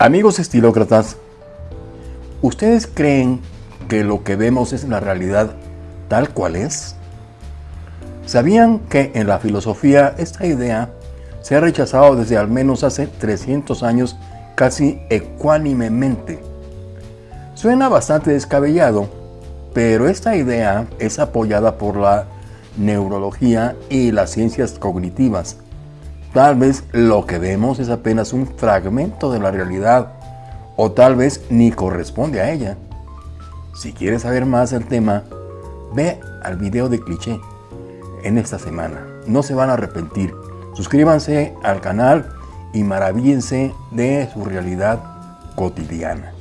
Amigos estilócratas, ¿ustedes creen que lo que vemos es la realidad tal cual es? ¿Sabían que en la filosofía esta idea se ha rechazado desde al menos hace 300 años casi ecuánimemente? Suena bastante descabellado, pero esta idea es apoyada por la neurología y las ciencias cognitivas, Tal vez lo que vemos es apenas un fragmento de la realidad o tal vez ni corresponde a ella. Si quieres saber más del tema, ve al video de cliché en esta semana. No se van a arrepentir. Suscríbanse al canal y maravíllense de su realidad cotidiana.